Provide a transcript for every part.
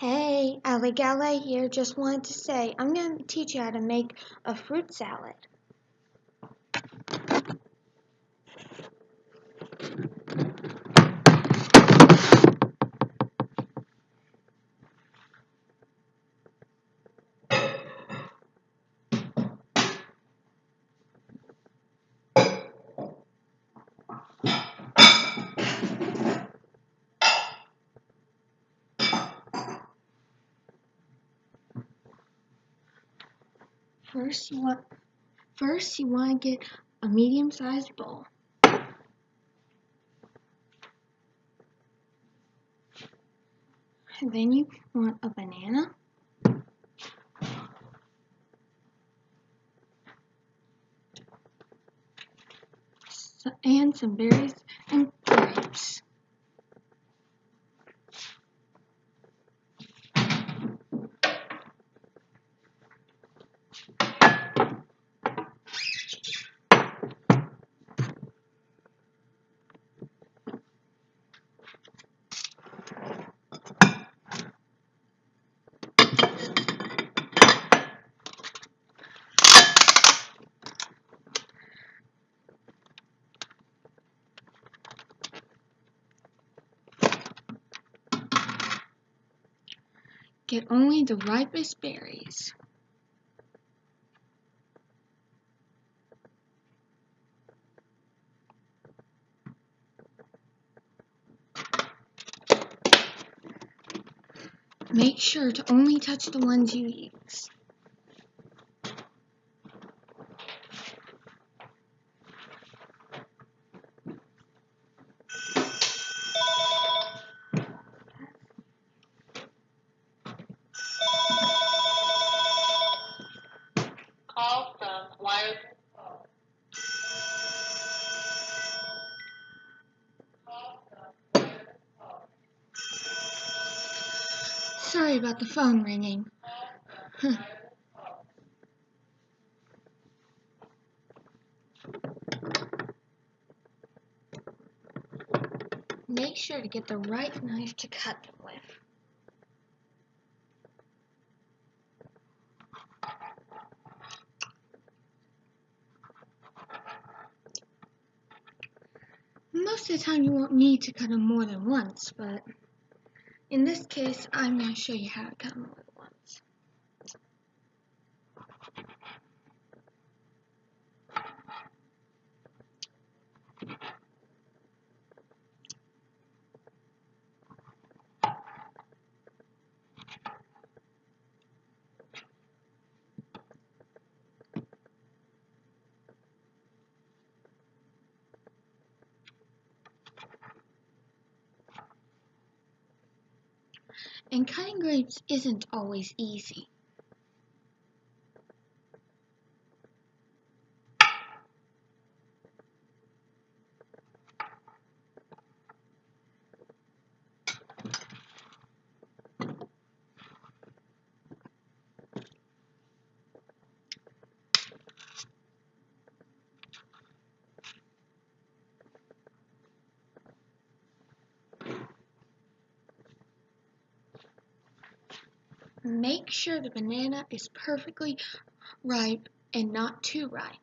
Hey, Ali Gale here. Just wanted to say, I'm going to teach you how to make a fruit salad. First, you want first you want to get a medium-sized bowl. And then you want a banana. And some berries and grapes. Get only the ripest berries. Make sure to only touch the ones you use. Sorry about the phone ringing. Make sure to get the right knife to cut them with. Most of the time you won't need to cut them more than once, but in this case I'm going to show you how to cut them more than once. And cutting grapes isn't always easy. Make sure the banana is perfectly ripe and not too ripe.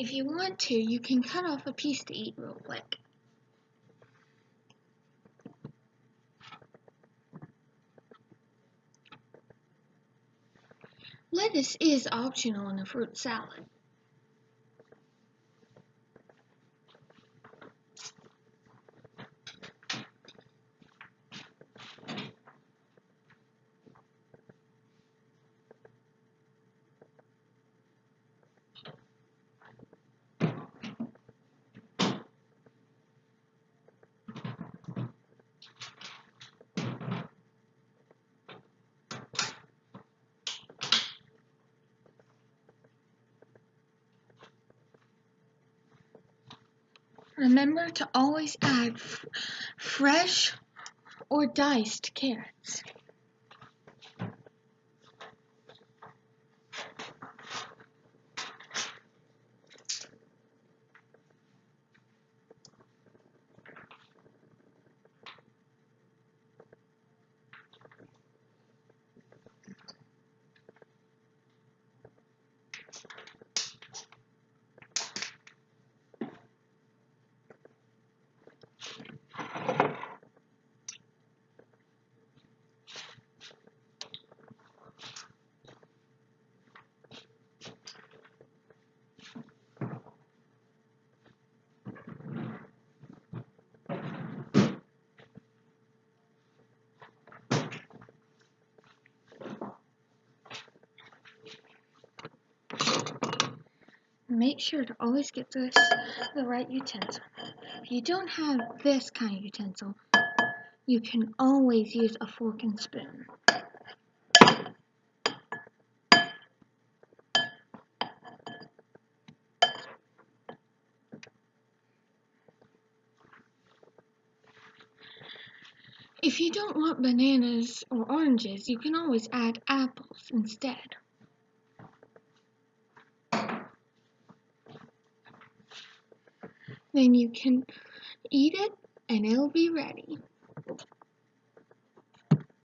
If you want to, you can cut off a piece to eat real quick. Lettuce is optional in a fruit salad. Remember to always add fresh or diced carrots. Make sure to always get this the right utensil. If you don't have this kind of utensil, you can always use a fork and spoon. If you don't want bananas or oranges, you can always add apples instead. Then you can eat it and it'll be ready.